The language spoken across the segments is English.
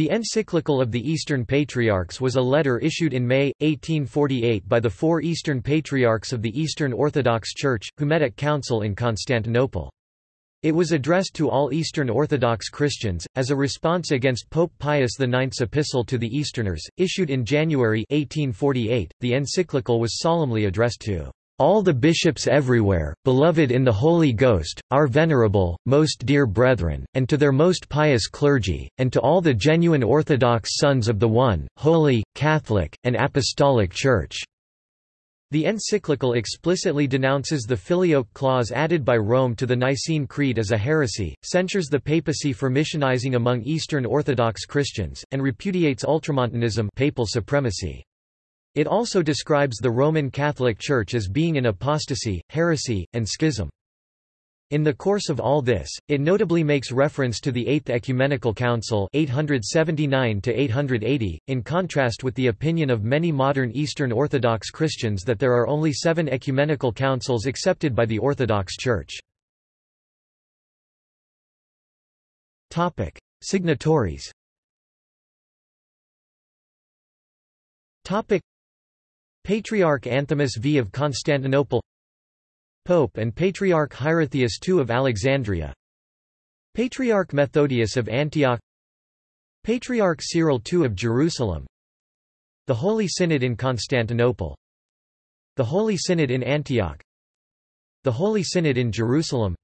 The encyclical of the Eastern Patriarchs was a letter issued in May, 1848 by the four Eastern Patriarchs of the Eastern Orthodox Church, who met at council in Constantinople. It was addressed to all Eastern Orthodox Christians, as a response against Pope Pius IX's epistle to the Easterners, issued in January 1848. The encyclical was solemnly addressed to all the bishops everywhere, beloved in the Holy Ghost, our venerable, most dear brethren, and to their most pious clergy, and to all the genuine Orthodox sons of the one, holy, Catholic, and Apostolic Church." The encyclical explicitly denounces the filioque clause added by Rome to the Nicene Creed as a heresy, censures the papacy for missionizing among Eastern Orthodox Christians, and repudiates ultramontanism papal supremacy. It also describes the Roman Catholic Church as being in apostasy, heresy, and schism. In the course of all this, it notably makes reference to the Eighth Ecumenical Council 879 in contrast with the opinion of many modern Eastern Orthodox Christians that there are only seven ecumenical councils accepted by the Orthodox Church. Signatories Patriarch Anthimus V of Constantinople Pope and Patriarch Hierotheus II of Alexandria Patriarch Methodius of Antioch Patriarch Cyril II of Jerusalem The Holy Synod in Constantinople The Holy Synod in Antioch The Holy Synod in Jerusalem.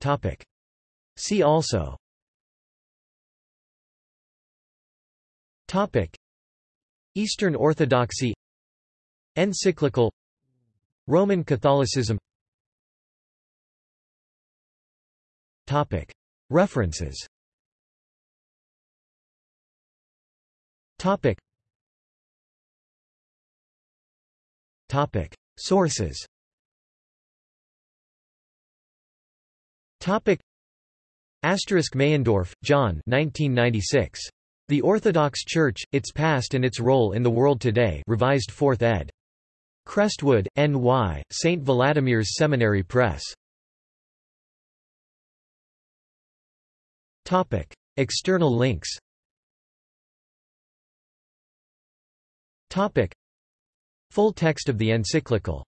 Topic. See also. Topic Eastern Orthodoxy Encyclical Roman Catholicism. Topic. References. Topic. Topic. Sources. Topic. Asterisk Meyendorff, John 1996 the Orthodox Church, Its Past and Its Role in the World Today revised 4th ed. Crestwood, N.Y., St. Vladimir's Seminary Press. External links Full text of the encyclical